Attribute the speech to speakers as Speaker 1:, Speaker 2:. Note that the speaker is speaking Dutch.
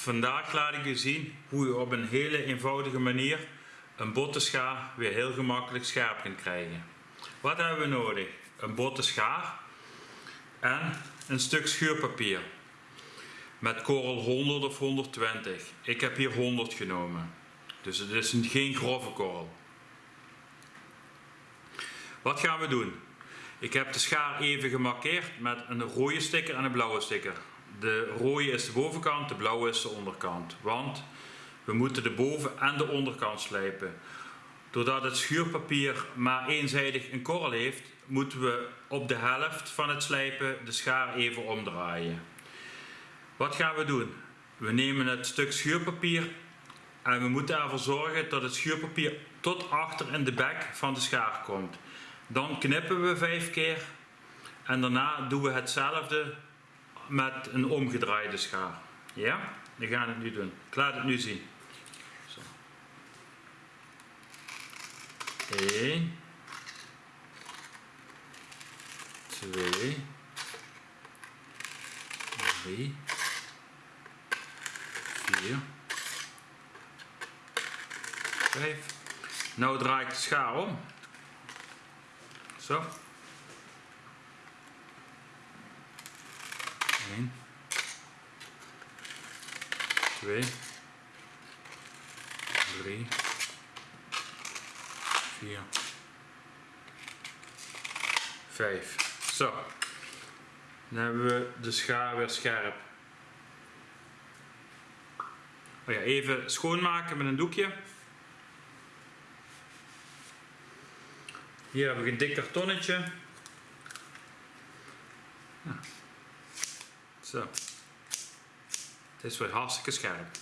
Speaker 1: Vandaag laat ik u zien hoe u op een hele eenvoudige manier een botte schaar weer heel gemakkelijk scherp kunt krijgen. Wat hebben we nodig? Een botte schaar en een stuk schuurpapier met korrel 100 of 120. Ik heb hier 100 genomen, dus het is een- geen grove korrel. Wat gaan we doen? Ik heb de schaar even gemarkeerd met een rode sticker en een blauwe sticker. De rode is de bovenkant, de blauwe is de onderkant. Want we moeten de boven- en de onderkant slijpen. Doordat het schuurpapier maar eenzijdig een korrel heeft, moeten we op de helft van het slijpen de schaar even omdraaien. Wat gaan we doen? We nemen het stuk schuurpapier en we moeten ervoor zorgen dat het schuurpapier tot achter in de bek van de schaar komt. Dan knippen we vijf keer en daarna doen we hetzelfde met een omgedraaide schaar. Ja? We gaan het nu doen. Ik laat het nu zien. Zo. 1 2 3 4 5 Nou draai ik de schaar om. Zo. 1 2 3 4 5 Zo. Dan hebben we de schaar weer scherp. Oh ja, even schoonmaken met een doekje. Hier heb ik een dik kartonnetje. Ja. Zo. Het is weer hartstikke scherp.